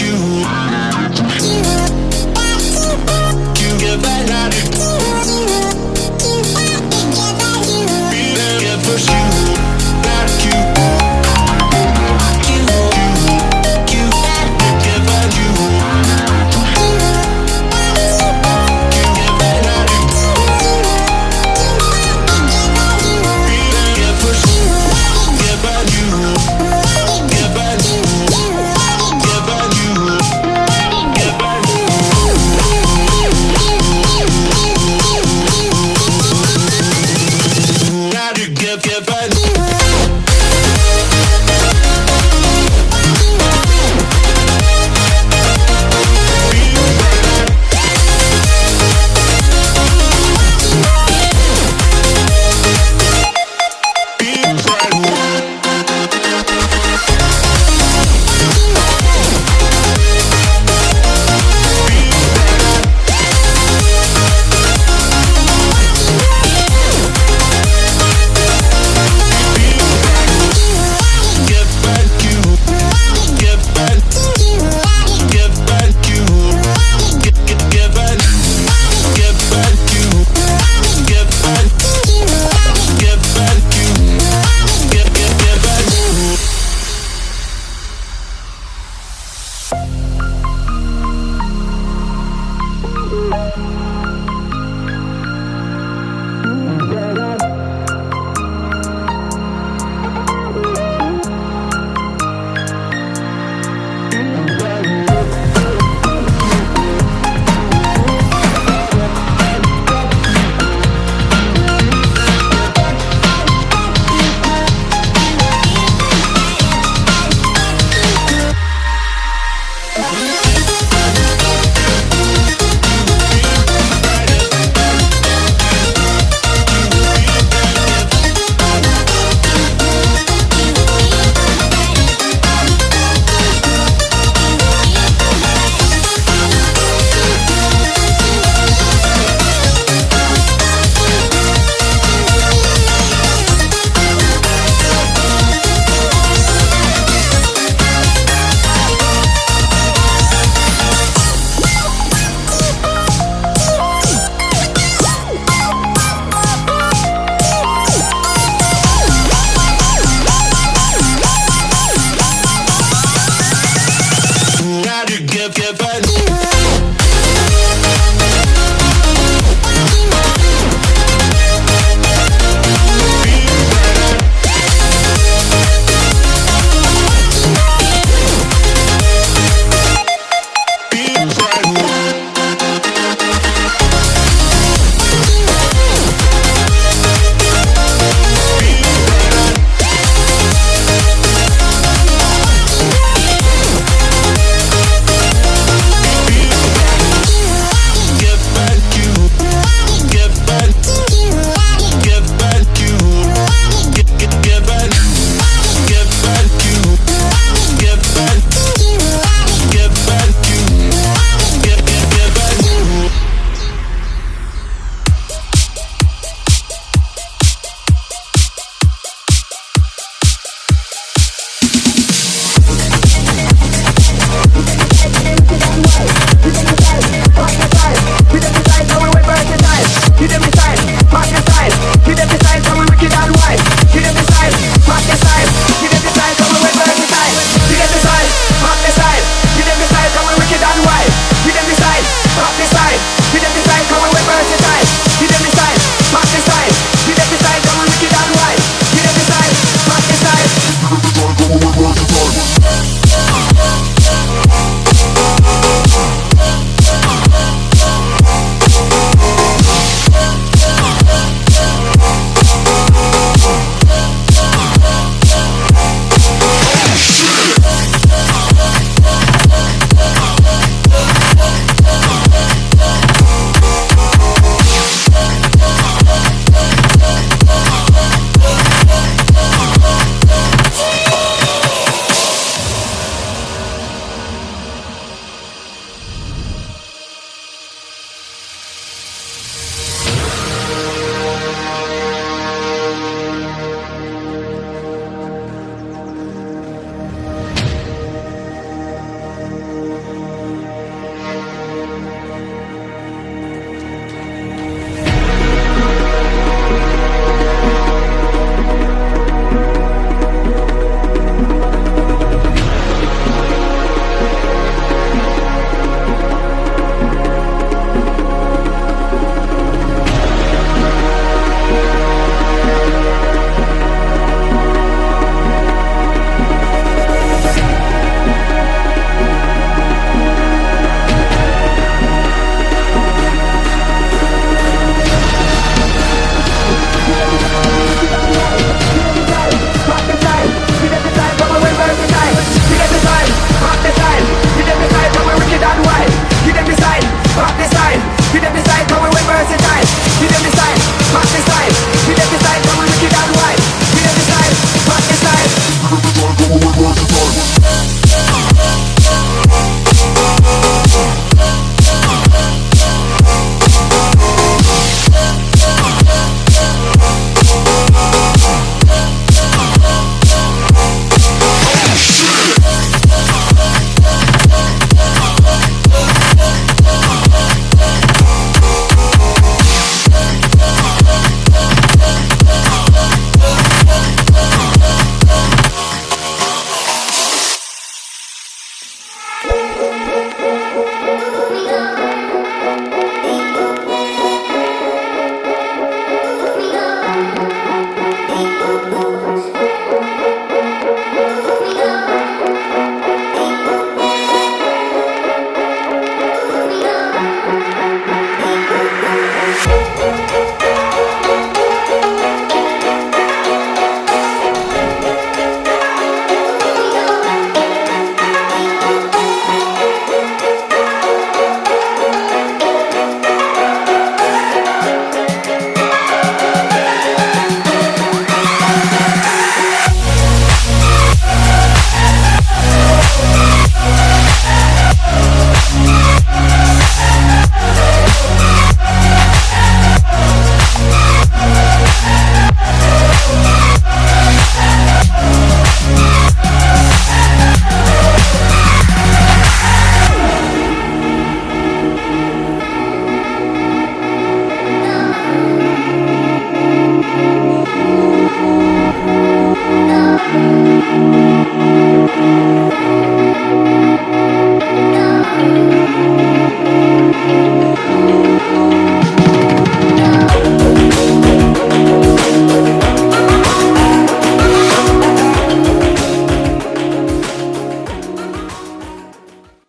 you give, give, give. gotta give, give a